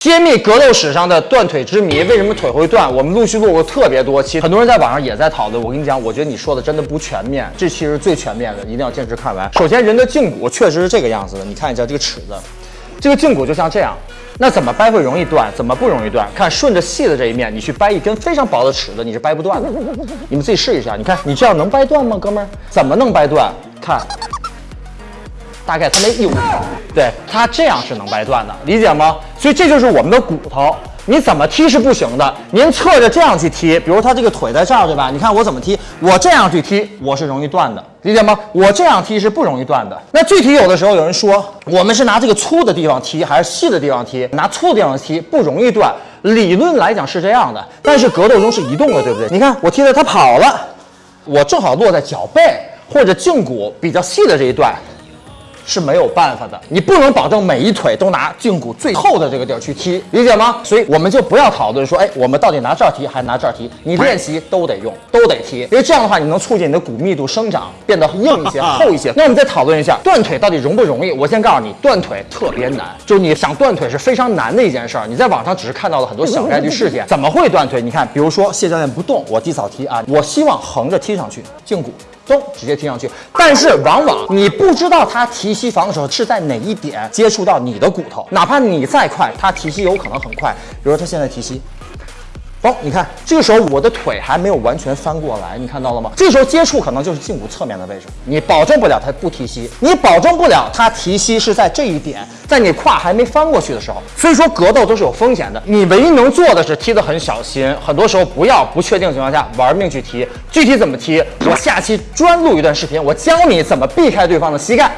揭秘格斗史上的断腿之谜，为什么腿会断？我们陆续做过特别多期，很多人在网上也在讨论。我跟你讲，我觉得你说的真的不全面，这期是最全面的，一定要坚持看完。首先，人的胫骨确实是这个样子的，你看一下这个尺子，这个胫骨就像这样。那怎么掰会容易断？怎么不容易断？看顺着细的这一面，你去掰一根非常薄的尺子，你是掰不断的。你们自己试一下，你看你这样能掰断吗，哥们儿？怎么能掰断？看。大概它没一五条，对它这样是能掰断的，理解吗？所以这就是我们的骨头，你怎么踢是不行的。您侧着这样去踢，比如他这个腿在这儿，对吧？你看我怎么踢，我这样去踢，我是容易断的，理解吗？我这样踢是不容易断的。那具体有的时候有人说，我们是拿这个粗的地方踢还是细的地方踢？拿粗的地方踢不容易断，理论来讲是这样的，但是格斗中是移动的，对不对？你看我踢的他跑了，我正好落在脚背或者胫骨比较细的这一段。是没有办法的，你不能保证每一腿都拿胫骨最厚的这个地儿去踢，理解吗？所以我们就不要讨论说，哎，我们到底拿这儿踢还是拿这儿踢？你练习都得用，都得踢，因为这样的话，你能促进你的骨密度生长，变得硬一些、厚一些。那我们再讨论一下断腿到底容不容易？我先告诉你，断腿特别难，就是你想断腿是非常难的一件事儿。你在网上只是看到了很多小概率事件，怎么会断腿？你看，比如说谢教练不动，我低扫踢啊，我希望横着踢上去，胫骨。咚，直接踢上去。但是往往你不知道他提膝防的时候是在哪一点接触到你的骨头，哪怕你再快，他提膝有可能很快。比如说他现在提膝。哦，你看，这个时候我的腿还没有完全翻过来，你看到了吗？这时候接触可能就是胫骨侧面的位置，你保证不了它不提膝，你保证不了它提膝是在这一点，在你胯还没翻过去的时候。所以说格斗都是有风险的，你唯一能做的是踢得很小心，很多时候不要不确定情况下玩命去踢。具体怎么踢，我下期专录一段视频，我教你怎么避开对方的膝盖。